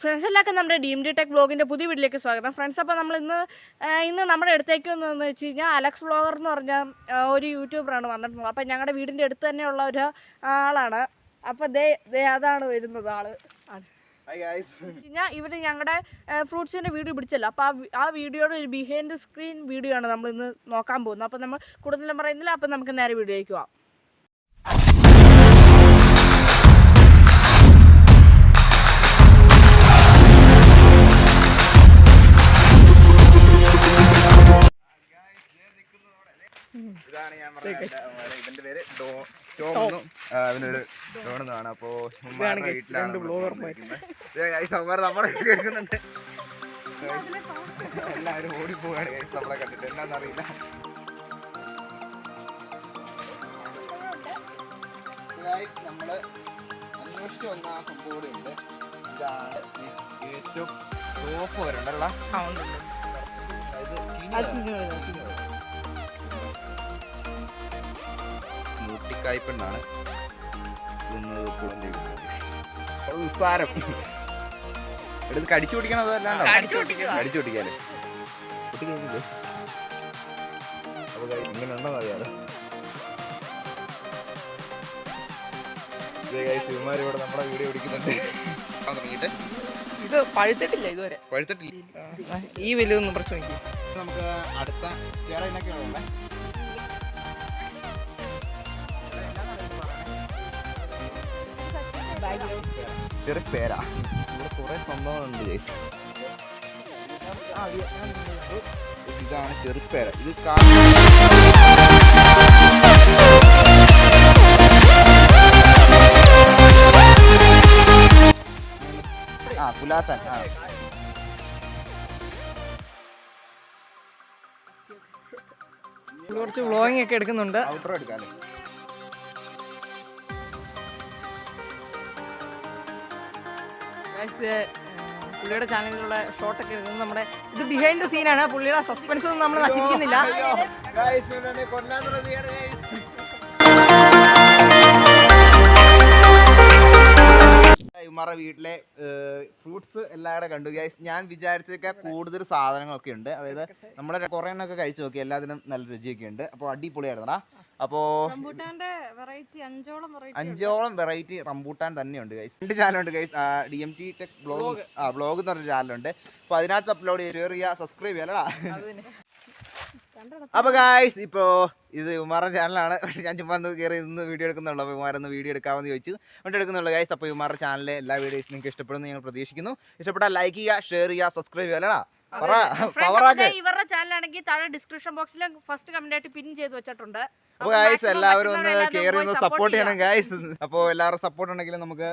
Friends എല്ലാവർക്കും നമ്മുടെ D D tech വ്ളോഗിന്റെ പുതിയ വീട്ടിലേക്ക് സ്വാഗതം. ഫ്രണ്ട്സ് അപ്പോൾ നമ്മൾ ഇന്ന് ഇന്ന് നമ്മുടെ അടുത്തേക്ക് വന്നതെന്ന് വെച്ച് കഴിഞ്ഞാൽ അലക്സ് വ്ളോഗർ എന്ന് പറഞ്ഞ ഒരു യൂട്യൂബറാണ് വന്നിട്ടുള്ളത്. അപ്പോൾ ഞങ്ങളുടെ വീടിന്റെ അടുത്ത് തന്നെയുള്ള ഒരു ആളാണ്. അപ്പോൾ ദേ ദേ അതാണ് വരുന്നത് ആൾ. ആണ് ഇവർ ഞങ്ങളുടെ ഫ്രൂട്ട്സിന്റെ വീഡിയോ പിടിച്ചല്ലോ. അപ്പോൾ ആ ആ വീഡിയോയുടെ ഒരു ബിഹൈൻഡ് സ്ക്രീൻ വീഡിയോ ആണ് നമ്മൾ ഇന്ന് നോക്കാൻ പോകുന്നത്. അപ്പോൾ നമ്മൾ കൂടുതലും പറയുന്നില്ല. അപ്പോൾ നമുക്ക് നേരെ വീഡിയോയിലേക്ക് പോവാം. ഇതാണ് ഞാൻ പറഞ്ഞ ഇവന്റെ പേര് ടോമെന്നും അപ്പോ വീട്ടിലാണ് Guys, എല്ലാവരും ഓടിപ്പോവാണ് നമ്മളെ കണ്ടിട്ട്. എന്നാന്നറിയില്ല ഗൈസ് നമ്മൾ അന്വേഷിച്ച് വന്ന ആ സംഭവം ഉണ്ട്. ഇതാണ് ഏറ്റവും ടോപ്പ് വരണ്ടല്ലോ? അതായത് ചീനി മൂട്ടിക്കായ്പെണ്ണാണ് നിസ്സാരം എടുത്ത് കടിച്ചു പിടിക്കണോ അതോ അല്ലാണ്ടോ? കടിച്ചു അപ്പൊ ഇങ്ങനെ ഉണ്ടോ അറിയാലോ ശിവമാർ ഇവിടെ വീഡിയോ പിടിക്കുന്നുണ്ട്. ആ, തുടങ്ങിയിട്ട്. ഇത് പഴുത്തിട്ടില്ല ഇതുവരെ. പഴുത്തിട്ടില്ല. ഈ വലിയൊന്നും പ്രശ്നം എനിക്ക് നമുക്ക് അടുത്ത വേറെ എന്നൊക്കെയാണ് ചെറിയ പേരാ. ഇവിടെ കുറെ സംഭവങ്ങളുണ്ട് ഗൈസ് ഇതാണ് ചെറുപ്പേര ഇത് ആ പുലാസൻ ആ. കുറച്ച് വ്ളോഗിങ് ഒക്കെ എടുക്കുന്നുണ്ട്. ഔട്ടർ എടുക്കാം പുള്ളിയുടെ ചാനലിലുള്ള ഷോട്ടൊക്കെ എടുക്കുന്നത് നമ്മുടെ ഇത് ബിഹൈൻഡ് ദ സീനാണ് പുള്ളിയുടെ സസ്പെൻസ് ഒന്നും നമ്മൾ നശിപ്പിക്കുന്നില്ല. ഉമ്മറ വീട്ടിലെ ഫ്രൂട്ട്സ് എല്ലാവരുടെ കണ്ടു. ഗൈസ് ഞാൻ വിചാരിച്ചൊക്കെ കൂടുതൽ സാധനങ്ങളൊക്കെ ഉണ്ട്. അതായത് നമ്മുടെ കുറേ എണ്ണമൊക്കെ കഴിച്ചു നോക്കി. എല്ലാത്തിനും നല്ല രുചിയൊക്കെ ഉണ്ട്. അപ്പോൾ അടിപൊളിയായിരുന്നടാ. അപ്പോൾ വെറൈറ്റി അഞ്ചോളം വെറൈറ്റി അഞ്ചോളം വെറൈറ്റി റംബൂട്ടാൻ തന്നെയുണ്ട് ഗൈസ് രണ്ട് ചാനലുണ്ട് guys D M T tech blog ആ ബ്ലോഗ് എന്ന് പറഞ്ഞ ചാനലുണ്ട് അപ്പോൾ അതിനകത്ത് അപ്ലോഡ് ചെയ്ത് ഷെയർ ചെയ്യുക സബ്സ്ക്രൈബ് ചെയ്യലടാ അപ്പൊ. അപ്പോൾ ഗായ്സ് ഇപ്പോൾ ഇത് ഉമാറിന്റെ ചാനലാണ് പക്ഷേ ഞാൻ ചുമ്മാ കയറി ഇന്ന് വീഡിയോ എടുക്കുന്നുള്ളൂ. അപ്പോൾ ഉമാരൊന്ന് വീഡിയോ എടുക്കാമെന്ന് ചോദിച്ചു. എന്നിട്ട് എടുക്കുന്നുള്ളൂ ഗായ്സ് അപ്പോൾ ഉമാറിന്റെ ചാനലിലെ എല്ലാ വീഡിയോസും നിങ്ങൾക്ക് ഇഷ്ടപ്പെടുന്നു ഞങ്ങൾ പ്രതീക്ഷിക്കുന്നു. ഇഷ്ടപ്പെട്ടാൽ ലൈക്ക് ചെയ്യുക ഷെയർ ചെയ്യുക സബ്സ്ക്രൈബ് ചെയ്യലടാ ഇവരുടെ ചാനലാണെങ്കിൽ താഴെ ഡിസ്ക്രിപ്ഷൻ ബോക്സിൽ ഫസ്റ്റ് കമന്റ് ആയിട്ട് പിൻ ചെയ്ത് വെച്ചിട്ടുണ്ട്. അപ്പോൾ ഗായ്സ് എല്ലാവരും ഒന്ന് കയറി ഒന്ന് സപ്പോർട്ട് ചെയ്യണം. ഗായ്സ് അപ്പോൾ എല്ലാവരും സപ്പോർട്ട് ഉണ്ടെങ്കിൽ നമുക്ക്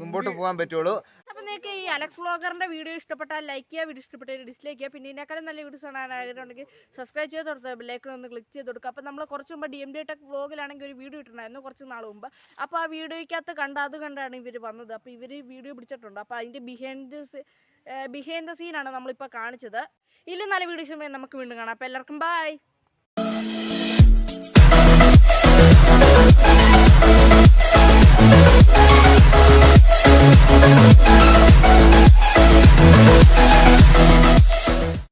മുമ്പോട്ട് പോകാൻ പറ്റുള്ളൂ. അപ്പൊ നിങ്ങൾക്ക് ഈ അലക്സ് വ്ളോഗറിന്റെ വീഡിയോ ഇഷ്ടപ്പെട്ടാൽ ലൈക്ക് ചെയ്യുക വീഡിയോ ഇഷ്ടപ്പെട്ടാൽ ഡിസ്ലൈക്ക് ചെയ്യുക. പിന്നെ ഇതിനേക്കാളും നല്ല വീഡിയോസ് കാണാൻ ആഗ്രഹമുണ്ടെങ്കിൽ സബ്സ്ക്രൈബ് ചെയ്ത് കൊടുത്താൽ ബെല്ലൈക്കൺ ഒന്ന് ക്ലിക്ക് ചെയ്ത് കൊടുക്കുക. അപ്പോൾ നമ്മൾ കുറച്ച് മുമ്പ് ഡി എം ഡി ടെക് വ്ളോഗിലാണെങ്കിൽ ഒരു വീഡിയോ ഇട്ടിട്ടുണ്ടായിരുന്നു കുറച്ച് നാൾ മുമ്പ്. അപ്പോൾ ആ വീഡിയോയ്ക്കകത്ത് കണ്ട അത് കണ്ടാണ് ഇവർ വന്നത്. അപ്പോൾ ഇവർ വീഡിയോ പിടിച്ചിട്ടുണ്ട്. അപ്പോൾ അതിന്റെ ബിഹൈൻഡ് ബിഹൈൻഡ് ദ സീനാണ് നമ്മളിപ്പോൾ കാണിച്ചത്. ഇല്ല നല്ല വീഡിയോസ് നമുക്ക് വീണ്ടും കാണാം. അപ്പോൾ എല്ലാവർക്കും ബൈ